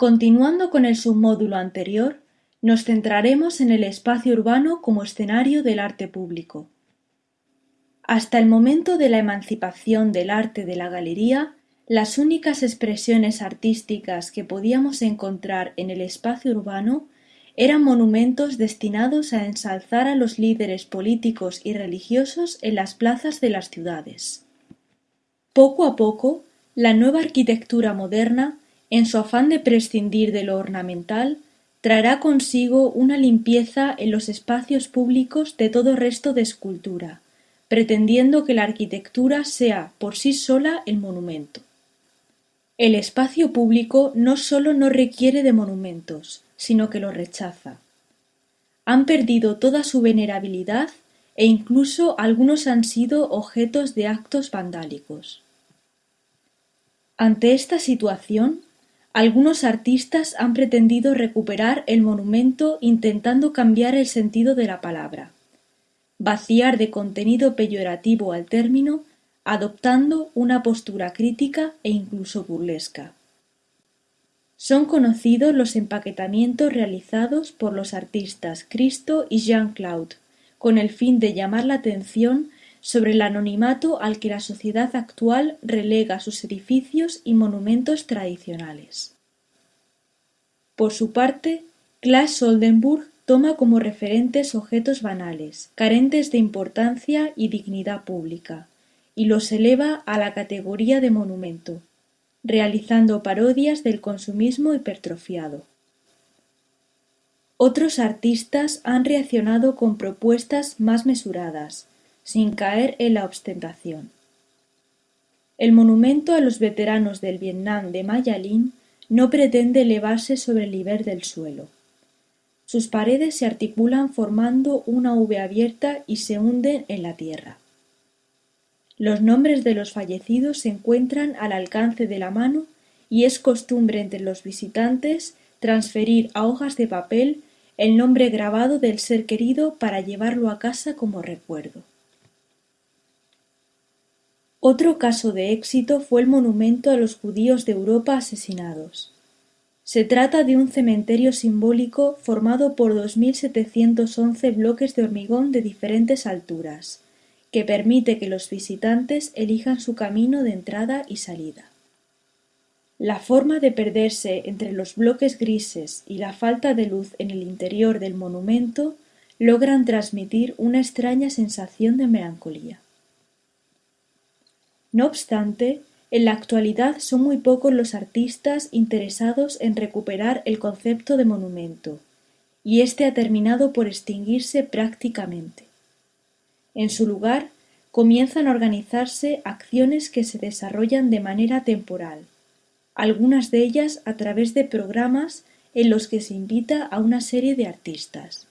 Continuando con el submódulo anterior, nos centraremos en el espacio urbano como escenario del arte público. Hasta el momento de la emancipación del arte de la galería, las únicas expresiones artísticas que podíamos encontrar en el espacio urbano eran monumentos destinados a ensalzar a los líderes políticos y religiosos en las plazas de las ciudades. Poco a poco, la nueva arquitectura moderna en su afán de prescindir de lo ornamental, traerá consigo una limpieza en los espacios públicos de todo resto de escultura, pretendiendo que la arquitectura sea por sí sola el monumento. El espacio público no sólo no requiere de monumentos, sino que los rechaza. Han perdido toda su venerabilidad e incluso algunos han sido objetos de actos vandálicos. Ante esta situación, algunos artistas han pretendido recuperar el monumento intentando cambiar el sentido de la palabra, vaciar de contenido peyorativo al término, adoptando una postura crítica e incluso burlesca. Son conocidos los empaquetamientos realizados por los artistas Cristo y Jean-Claude, con el fin de llamar la atención sobre el anonimato al que la sociedad actual relega sus edificios y monumentos tradicionales. Por su parte, Claes Oldenburg toma como referentes objetos banales, carentes de importancia y dignidad pública, y los eleva a la categoría de monumento, realizando parodias del consumismo hipertrofiado. Otros artistas han reaccionado con propuestas más mesuradas, sin caer en la ostentación. El monumento a los veteranos del Vietnam de Maya Lin no pretende elevarse sobre el nivel del suelo. Sus paredes se articulan formando una V abierta y se hunden en la tierra. Los nombres de los fallecidos se encuentran al alcance de la mano y es costumbre entre los visitantes transferir a hojas de papel el nombre grabado del ser querido para llevarlo a casa como recuerdo. Otro caso de éxito fue el monumento a los judíos de Europa asesinados. Se trata de un cementerio simbólico formado por 2.711 bloques de hormigón de diferentes alturas, que permite que los visitantes elijan su camino de entrada y salida. La forma de perderse entre los bloques grises y la falta de luz en el interior del monumento logran transmitir una extraña sensación de melancolía. No obstante, en la actualidad son muy pocos los artistas interesados en recuperar el concepto de monumento, y éste ha terminado por extinguirse prácticamente. En su lugar, comienzan a organizarse acciones que se desarrollan de manera temporal, algunas de ellas a través de programas en los que se invita a una serie de artistas.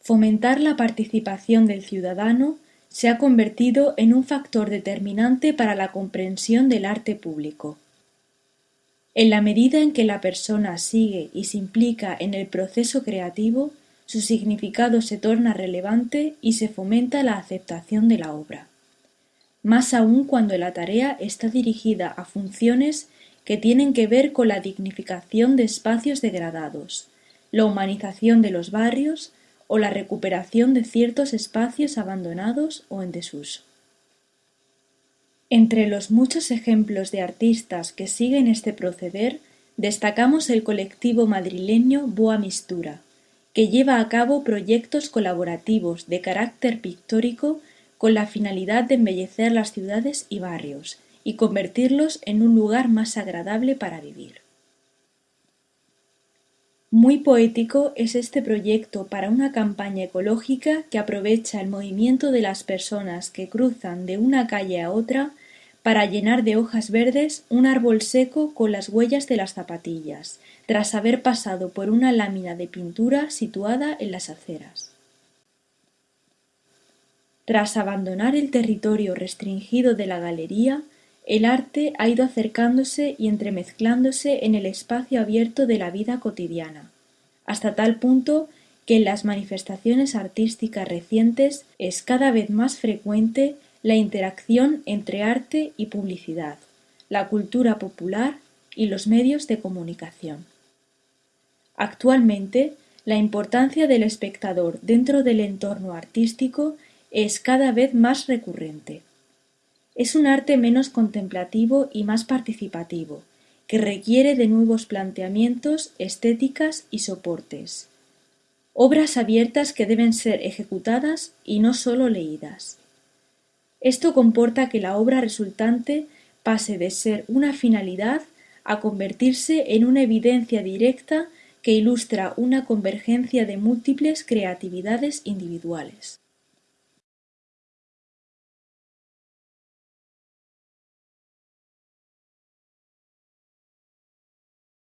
Fomentar la participación del ciudadano se ha convertido en un factor determinante para la comprensión del arte público. En la medida en que la persona sigue y se implica en el proceso creativo, su significado se torna relevante y se fomenta la aceptación de la obra. Más aún cuando la tarea está dirigida a funciones que tienen que ver con la dignificación de espacios degradados, la humanización de los barrios, o la recuperación de ciertos espacios abandonados o en desuso. Entre los muchos ejemplos de artistas que siguen este proceder, destacamos el colectivo madrileño Boa Mistura, que lleva a cabo proyectos colaborativos de carácter pictórico con la finalidad de embellecer las ciudades y barrios y convertirlos en un lugar más agradable para vivir. Muy poético es este proyecto para una campaña ecológica que aprovecha el movimiento de las personas que cruzan de una calle a otra para llenar de hojas verdes un árbol seco con las huellas de las zapatillas, tras haber pasado por una lámina de pintura situada en las aceras. Tras abandonar el territorio restringido de la galería, el arte ha ido acercándose y entremezclándose en el espacio abierto de la vida cotidiana, hasta tal punto que en las manifestaciones artísticas recientes es cada vez más frecuente la interacción entre arte y publicidad, la cultura popular y los medios de comunicación. Actualmente, la importancia del espectador dentro del entorno artístico es cada vez más recurrente. Es un arte menos contemplativo y más participativo, que requiere de nuevos planteamientos, estéticas y soportes. Obras abiertas que deben ser ejecutadas y no sólo leídas. Esto comporta que la obra resultante pase de ser una finalidad a convertirse en una evidencia directa que ilustra una convergencia de múltiples creatividades individuales.